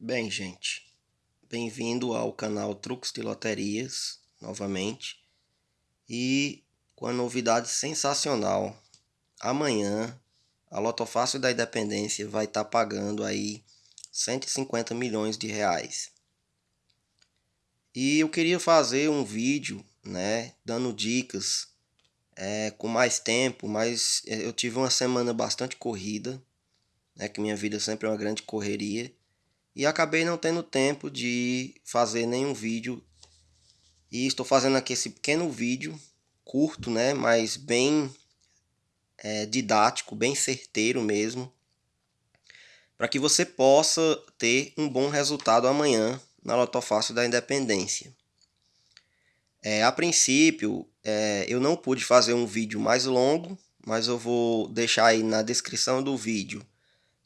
Bem, gente, bem-vindo ao canal Truques de Loterias, novamente, e com a novidade sensacional. Amanhã, a Lotofácil da Independência vai estar tá pagando aí 150 milhões de reais. E eu queria fazer um vídeo, né, dando dicas é, com mais tempo, mas eu tive uma semana bastante corrida, né, que minha vida sempre é uma grande correria e acabei não tendo tempo de fazer nenhum vídeo. E estou fazendo aqui esse pequeno vídeo curto né mas bem é, didático bem certeiro mesmo para que você possa ter um bom resultado amanhã na Lotofácil da Independência. É, a princípio é, eu não pude fazer um vídeo mais longo mas eu vou deixar aí na descrição do vídeo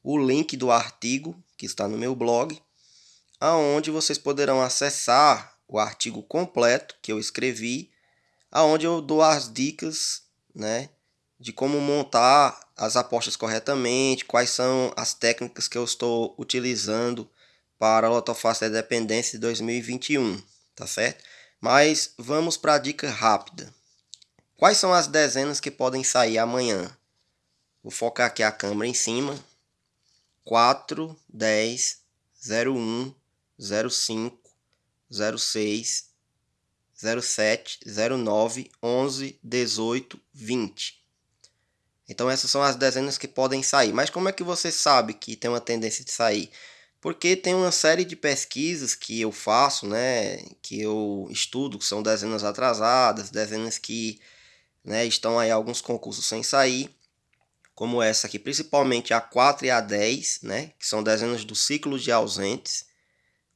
o link do artigo que está no meu blog, aonde vocês poderão acessar o artigo completo que eu escrevi, aonde eu dou as dicas, né, de como montar as apostas corretamente, quais são as técnicas que eu estou utilizando para a Lotofácil da Dependência de 2021, tá certo? Mas vamos para a dica rápida. Quais são as dezenas que podem sair amanhã? Vou focar aqui a câmera em cima, 4, 10, 01, 05, 06, 07, 09, 11, 18, 20. Então essas são as dezenas que podem sair. Mas como é que você sabe que tem uma tendência de sair? Porque tem uma série de pesquisas que eu faço, né, que eu estudo, que são dezenas atrasadas, dezenas que né, estão aí alguns concursos sem sair como essa aqui, principalmente a 4 e a 10, né, que são dezenas do ciclo de ausentes,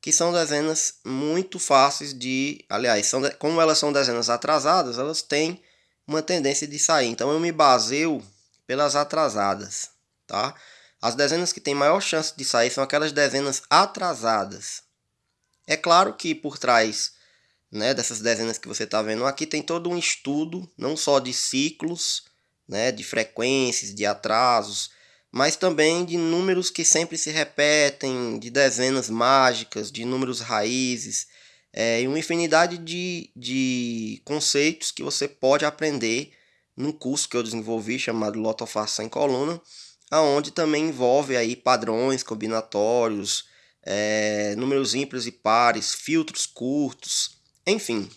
que são dezenas muito fáceis de, aliás, são como elas são dezenas atrasadas, elas têm uma tendência de sair. Então eu me baseio pelas atrasadas, tá? As dezenas que têm maior chance de sair são aquelas dezenas atrasadas. É claro que por trás né, dessas dezenas que você está vendo aqui tem todo um estudo, não só de ciclos, né, de frequências, de atrasos, mas também de números que sempre se repetem, de dezenas mágicas, de números raízes, é, e uma infinidade de, de conceitos que você pode aprender num curso que eu desenvolvi chamado Lotofácil em coluna, aonde também envolve aí padrões combinatórios, é, números ímpares e pares, filtros curtos, enfim.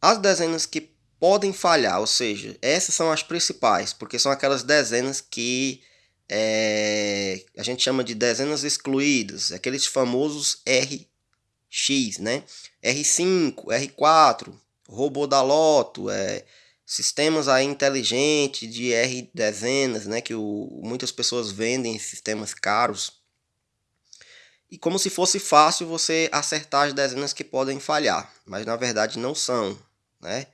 As dezenas que podem falhar, ou seja, essas são as principais, porque são aquelas dezenas que é, a gente chama de dezenas excluídas, aqueles famosos RX, né? R5, R4, robô da loto, é, sistemas aí inteligentes de R dezenas, né? Que o, muitas pessoas vendem sistemas caros. E como se fosse fácil você acertar as dezenas que podem falhar, mas na verdade não são, né?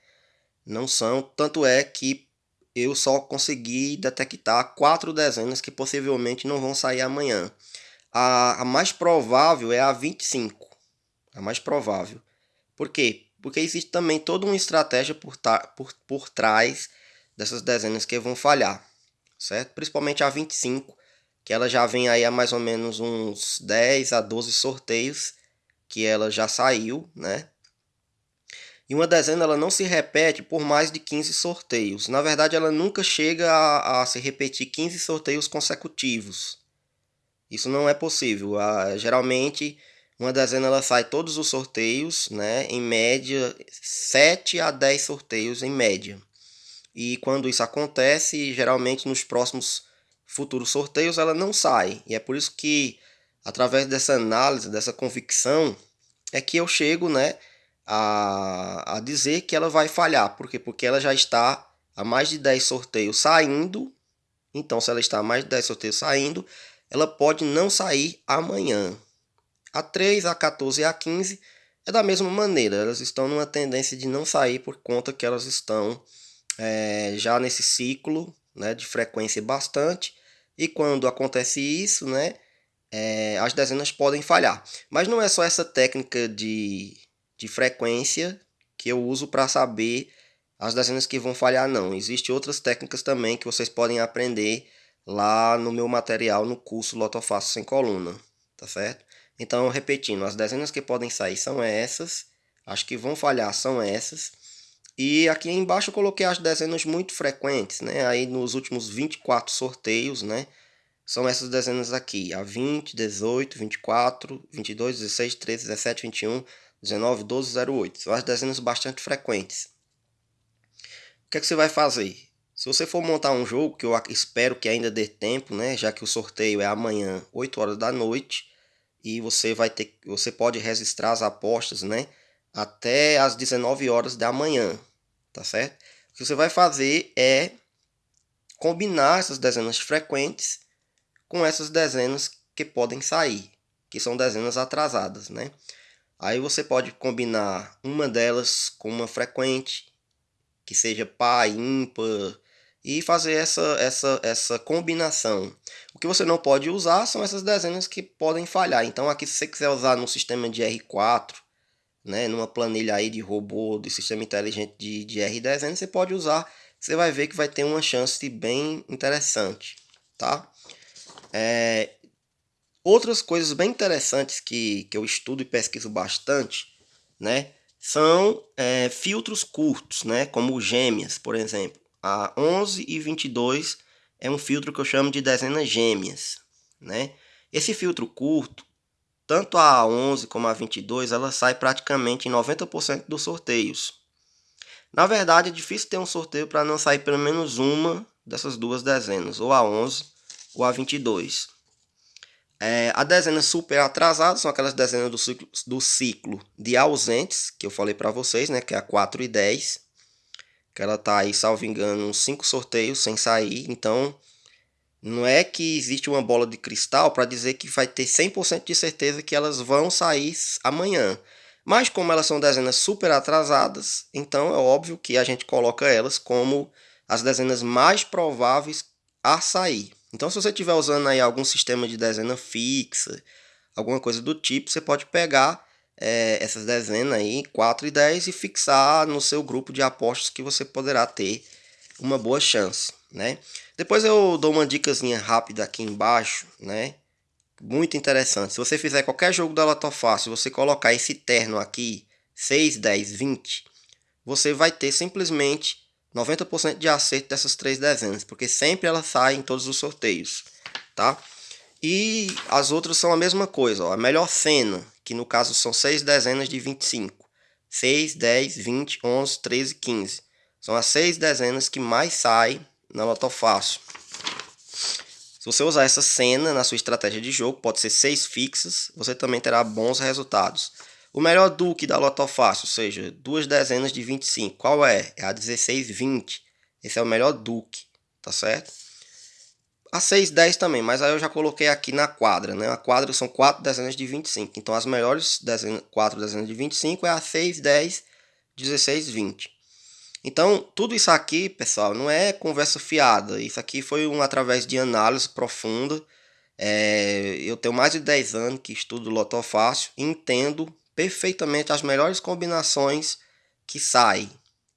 Não são, tanto é que eu só consegui detectar quatro dezenas que possivelmente não vão sair amanhã. A, a mais provável é a 25, a mais provável. Por quê? Porque existe também toda uma estratégia por, por, por trás dessas dezenas que vão falhar, certo? Principalmente a 25, que ela já vem aí a mais ou menos uns 10 a 12 sorteios que ela já saiu, né? E uma dezena ela não se repete por mais de 15 sorteios. Na verdade, ela nunca chega a, a se repetir 15 sorteios consecutivos. Isso não é possível. Ah, geralmente, uma dezena ela sai todos os sorteios, né? em média 7 a 10 sorteios em média. E quando isso acontece, geralmente nos próximos futuros sorteios ela não sai. E é por isso que, através dessa análise, dessa convicção, é que eu chego, né? A, a dizer que ela vai falhar. Por quê? Porque ela já está a mais de 10 sorteios saindo. Então, se ela está a mais de 10 sorteios saindo, ela pode não sair amanhã. A 3, a 14 e a 15 é da mesma maneira. Elas estão numa tendência de não sair por conta que elas estão é, já nesse ciclo né, de frequência bastante. E quando acontece isso, né, é, as dezenas podem falhar. Mas não é só essa técnica de de frequência que eu uso para saber as dezenas que vão falhar não. Existem outras técnicas também que vocês podem aprender lá no meu material no curso Lotofácil sem coluna, tá certo? Então, repetindo, as dezenas que podem sair são essas, as que vão falhar são essas, e aqui embaixo eu coloquei as dezenas muito frequentes, né? Aí nos últimos 24 sorteios, né? São essas dezenas aqui, a 20, 18, 24, 22, 16, 13, 17, 21, 19, 12, 08. São as dezenas bastante frequentes. O que, é que você vai fazer? Se você for montar um jogo, que eu espero que ainda dê tempo, né? Já que o sorteio é amanhã, 8 horas da noite, e você vai ter, você pode registrar as apostas, né? Até as 19 horas da manhã, tá certo? O que você vai fazer é combinar essas dezenas frequentes com essas dezenas que podem sair, que são dezenas atrasadas, né? Aí você pode combinar uma delas com uma frequente, que seja par, ímpar, e fazer essa, essa, essa combinação. O que você não pode usar são essas dezenas que podem falhar. Então aqui se você quiser usar no sistema de R4, né, numa planilha aí de robô, de sistema inteligente de, de R10, você pode usar, você vai ver que vai ter uma chance bem interessante, tá? É, outras coisas bem interessantes que, que eu estudo e pesquiso bastante, né, são é, filtros curtos, né, como gêmeas, por exemplo. A 11 e 22 é um filtro que eu chamo de dezenas gêmeas, né? Esse filtro curto, tanto a 11 como a 22, ela sai praticamente em 90% dos sorteios. Na verdade, é difícil ter um sorteio para não sair pelo menos uma dessas duas dezenas, ou a 11 ou a 22. É, a dezena super atrasada são aquelas dezenas do ciclo, do ciclo de ausentes, que eu falei para vocês, né, que é a 4 e 10. Que ela tá aí, salvo engano, uns 5 sorteios sem sair, então não é que existe uma bola de cristal para dizer que vai ter 100% de certeza que elas vão sair amanhã. Mas como elas são dezenas super atrasadas, então é óbvio que a gente coloca elas como as dezenas mais prováveis a sair. Então se você estiver usando aí algum sistema de dezena fixa, alguma coisa do tipo, você pode pegar é, essas dezenas aí, 4 e 10, e fixar no seu grupo de apostas que você poderá ter uma boa chance, né? Depois eu dou uma dicasinha rápida aqui embaixo, né? Muito interessante. Se você fizer qualquer jogo da Loto Fácil, você colocar esse terno aqui, 6, 10, 20, você vai ter simplesmente 90% de acerto dessas três dezenas, porque sempre ela sai em todos os sorteios, tá? E as outras são a mesma coisa, ó. A melhor cena, que no caso são seis dezenas de 25. 6, 10, 20, 11, 13, 15. São as seis dezenas que mais saem na Loto Fácil. Se você usar essa cena na sua estratégia de jogo, pode ser seis fixas, você também terá bons resultados. O melhor Duque da Loto Fácil, ou seja, duas dezenas de 25, qual é? É a 1620. Esse é o melhor Duque, tá certo? A 610 também, mas aí eu já coloquei aqui na quadra, né? A quadra são quatro dezenas de 25. Então as melhores dezenas, 4 dezenas de 25 é a 6, 10, 16, 20. Então, tudo isso aqui, pessoal, não é conversa fiada. Isso aqui foi um através de análise profunda. É, eu tenho mais de 10 anos que estudo Loto Fácil e entendo perfeitamente as melhores combinações que saem,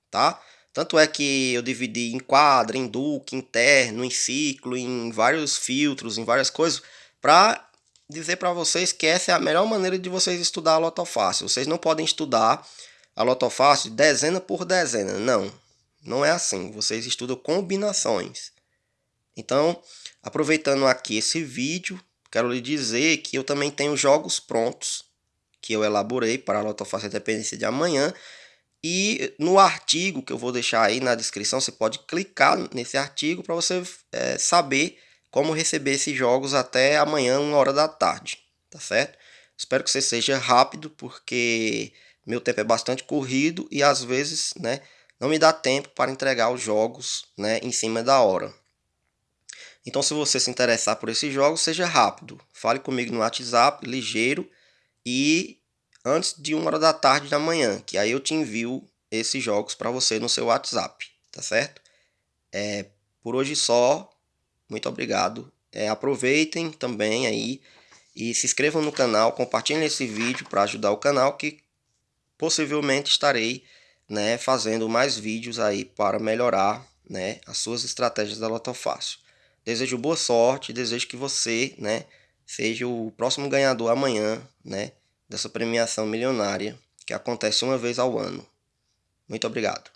tá? Tanto é que eu dividi em quadra, em duque, interno, em ciclo, em vários filtros, em várias coisas, para dizer para vocês que essa é a melhor maneira de vocês estudar a Lotofácil. Vocês não podem estudar a Lotofácil dezena por dezena, não. Não é assim, vocês estudam combinações. Então, aproveitando aqui esse vídeo, quero lhe dizer que eu também tenho jogos prontos que eu elaborei para a Lotofácil Independência de amanhã. E no artigo que eu vou deixar aí na descrição, você pode clicar nesse artigo para você é, saber como receber esses jogos até amanhã, uma hora da tarde, tá certo? Espero que você seja rápido, porque meu tempo é bastante corrido e às vezes, né, não me dá tempo para entregar os jogos, né, em cima da hora. Então, se você se interessar por esses jogos, seja rápido. Fale comigo no WhatsApp, ligeiro, e antes de uma hora da tarde da manhã, que aí eu te envio esses jogos para você no seu WhatsApp, tá certo? É, por hoje só, muito obrigado. É, aproveitem também aí e se inscrevam no canal, compartilhem esse vídeo para ajudar o canal que possivelmente estarei né, fazendo mais vídeos aí para melhorar né, as suas estratégias da Loto Fácil. Desejo boa sorte, desejo que você né, seja o próximo ganhador amanhã, né, dessa premiação milionária que acontece uma vez ao ano. Muito obrigado.